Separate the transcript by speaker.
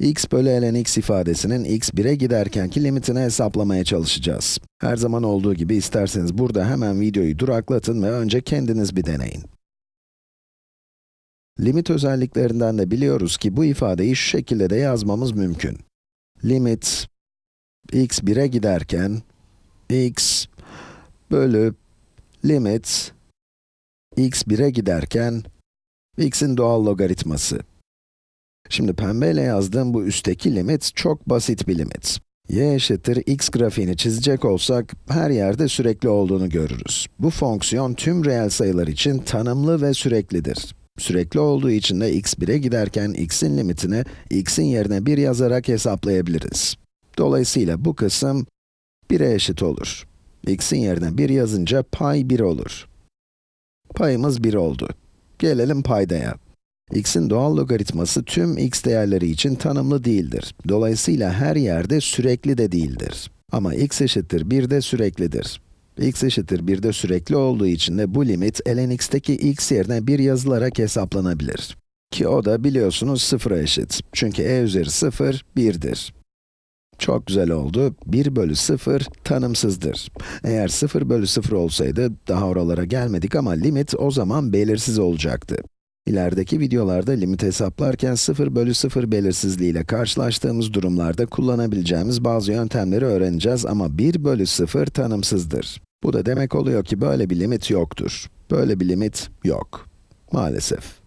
Speaker 1: x bölü ln x ifadesinin x 1'e giderkenki limitini hesaplamaya çalışacağız. Her zaman olduğu gibi isterseniz burada hemen videoyu duraklatın ve önce kendiniz bir deneyin. Limit özelliklerinden de biliyoruz ki bu ifadeyi şu şekilde de yazmamız mümkün. Limit x 1'e giderken x bölü limit x 1'e giderken x'in doğal logaritması. Şimdi pembeyle yazdığım bu üstteki limit çok basit bir limit. y eşittir x grafiğini çizecek olsak, her yerde sürekli olduğunu görürüz. Bu fonksiyon tüm reel sayılar için tanımlı ve süreklidir. Sürekli olduğu için de x 1'e giderken x'in limitini x'in yerine 1 yazarak hesaplayabiliriz. Dolayısıyla bu kısım 1'e eşit olur. x'in yerine 1 yazınca pay 1 olur. Payımız 1 oldu. Gelelim paydaya. X'in doğal logaritması tüm x değerleri için tanımlı değildir. Dolayısıyla her yerde sürekli de değildir. Ama x eşittir 1 de süreklidir. x eşittir 1 de sürekli olduğu için de bu limit ln x'teki x yerine 1 yazılarak hesaplanabilir. Ki o da biliyorsunuz 0'a eşit. Çünkü e üzeri 0, 1'dir. Çok güzel oldu. 1 bölü 0 tanımsızdır. Eğer 0 bölü 0 olsaydı, daha oralara gelmedik ama limit o zaman belirsiz olacaktı. İlerideki videolarda limit hesaplarken 0 bölü 0 belirsizliği ile karşılaştığımız durumlarda kullanabileceğimiz bazı yöntemleri öğreneceğiz ama 1 bölü 0 tanımsızdır. Bu da demek oluyor ki böyle bir limit yoktur. Böyle bir limit yok. Maalesef.